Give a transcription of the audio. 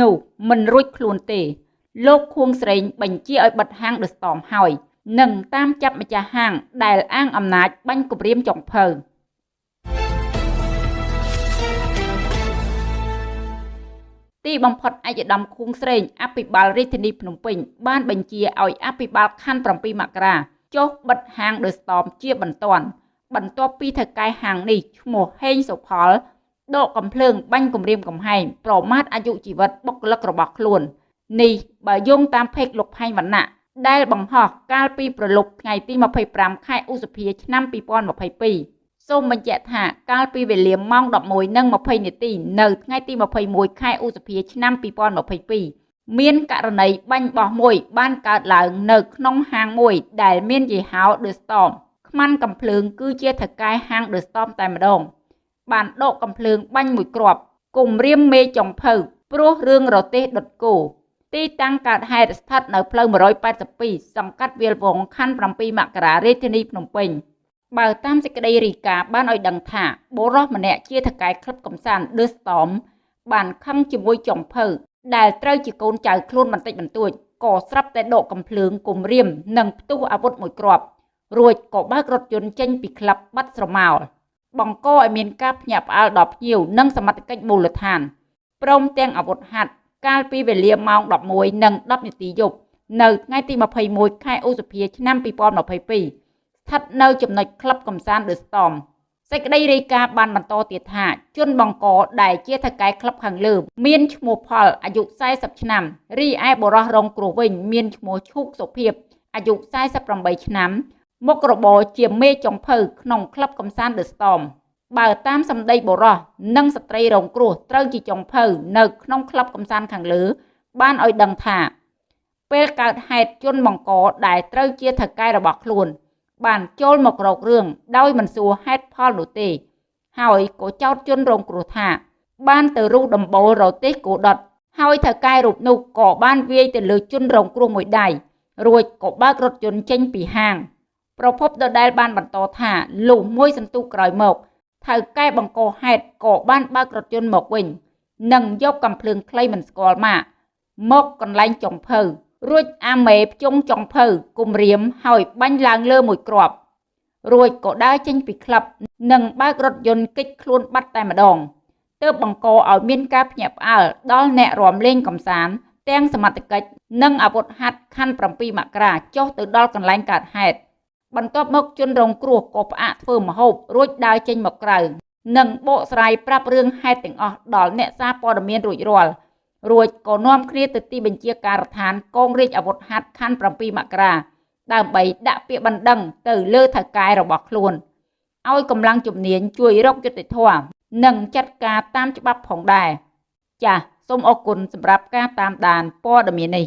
នោះមិនរួចខ្លួនទេ លោកខួងស្រេងបញ្ជាឲ្យបិទហាង The Storm ហើយនិងតាមចាប់ម្ចាស់ហាង ដែលអាងអំណាចបាញ់គម្រាមចុងភៅទីបំផុតឯកឧត្តមខួងស្រេងអភិបាលរាជធានីភ្នំពេញបានបញ្ជាឲ្យអភិបាលខណ្ឌ7មករាចុះបិទហាង The Storm ជាបន្ទាន់បន្ទាប់ពីថៅកែហាងនេះឈ្មោះហេងសុផល ដកកំភ្លើងបាញ់គម្រាមកំហែងប្រមាថអាយុជីវិតបុគ្គលិករបស់ខ្លួននេះបើយោងតាមផេកលោកផែងវណ្ណៈដែលបង្ហោះកាលពីប្រលប់ថ្ងៃទី25ខែឧសភាឆ្នាំ2022សូមបញ្ជាក់ថាកាលពីវេលាម៉ោង11:20នាទីនៅថ្ងៃទី21ខែឧសភាឆ្នាំ2022មានករណីបាញ់បោះមួយបានកើតឡើងនៅក្នុងហាងមួយដែលមានយីហោ The Storm ខ្មាន់កំភ្លើងគឺជាថៅកែហាង The Storm តែម្ដង បានដកកំភ្លើងបាញ់មួយគ្រាប់គំរាមមេចុងភៅព្រោះរឿងរទេសដុតគោទីតាំងកើតហេតុស្ថិតនៅផ្លូវ182សង្កាត់វាលវងខណ្ឌ7មករារាជធានីភ្នំពេញបើតាមសេចក្តីរីកាបានឲ្យដឹងថាបុរសម្នាក់ជាថកែក្លឹបកំសាន្ត The Storm បានខឹងជាមួយចុងភៅដែលត្រូវជាកូនចៅខ្លួនបន្តិចបន្តួចក៏ស្រាប់តែដកកំភ្លើងគំរាម និងផ្ទុះអាវុធមួយគ្រាប់រួចក៏បើករថយន្តចេញពីក្លឹបបាត់ស្រមោល បង្កឲ្យមានការភ្ញាក់ផ្អើលដល់ភ្ញៀវនិងសមត្ថកិច្ចមូលដ្ឋានព្រមទាំងអាវុធហត្ថកាលពីវេលាម៉ោង11:10នាទីយប់នៅថ្ងៃទី21ខែឧសភាឆ្នាំ2022ស្ថិតនៅចំណុចក្លឹបកំសាន្ត The Storm សេចក្តីរាយការណ៍បានបន្តទៀតថាជនបង្កដែលជាថៅកែក្លឹបខាងលើមានឈ្មោះផលអាយុ40ឆ្នាំរីឯបរោះរងគ្រោះវិញមានឈ្មោះឈូកសុភាពអាយុ48ឆ្នាំ មុខរបរជាមេចុងភៅក្នុងក្លឹបកំសាន្ត The Storm បើតាមសម្ដីបុរសនិងស្ត្រីរងគ្រោះត្រូវជាចុងភៅនៅក្នុងក្លឹបកំសាន្តខាងលើ បានឲ្យដឹងថា ពេលកើតហេតុជនបង្កដែលត្រូវជាថៅកែរបស់ខ្លួន បានចូលមករករឿងដោយមិនសួរហេតុផលនោះទេ ហើយក៏ចោទជនរងគ្រោះថា បានទៅរុះដំបូលរទេសគោដុតហើយថៅកែរូបនោះក៏បានវាយទៅលើជនរងគ្រោះមួយដៃរួចក៏បើករថយន្តចេញពីហាង ប្រពន្ធដដែលបានបន្តថាលុះមួយសន្ទុះក្រោយមកថៅកែបង្កហេតុក៏បានបើករថយន្តមកវិញនិងយកកំភ្លើងខ្លីមិនស្គាល់ម៉ាកមកកន្លែងចុងភៅរួចអាមេភ្ជុងចុងភៅគំរាមហើយបាញ់ឡើងលើមួយគ្រាប់រួចក៏ដើរចេញពីក្លឹបនិងបើករថយន្តគេចខ្លួនបាត់តែម្ដងទើបបង្កឲ្យមានការភ្ញាក់ផ្អើលដល់អ្នករំលេងកំសាន្តទាំងសមត្ថកិច្ចនិងអាវុធហត្ថខណ្ឌ7មករាចុះទៅដល់កន្លែងកើតហេតុ បន្ទាប់មកជនរងគ្រោះក៏ផ្អាកធ្វើម្ហូបរួចដើរចេញមកក្រៅនិងបកស្រាយប្រាប់រឿងហេតុទាំងអស់ដល់អ្នកសារព័ត៌មានរួចរាល់រួចក៏នាំគ្នាទៅទីបញ្ជាការដ្ឋានកងរាជអាវុធហត្ថខណ្ឌ7មករាដើម្បីដាក់ពាក្យបណ្ដឹងទៅលើថៅកែរបស់ខ្លួនឲ្យកម្លាំងជំនាញជួយរកយុត្តិធម៌និងចាត់ការតាមច្បាប់ផងដែរចាសសូមអរគុណសម្រាប់ការតាមដានព័ត៌មាននេះ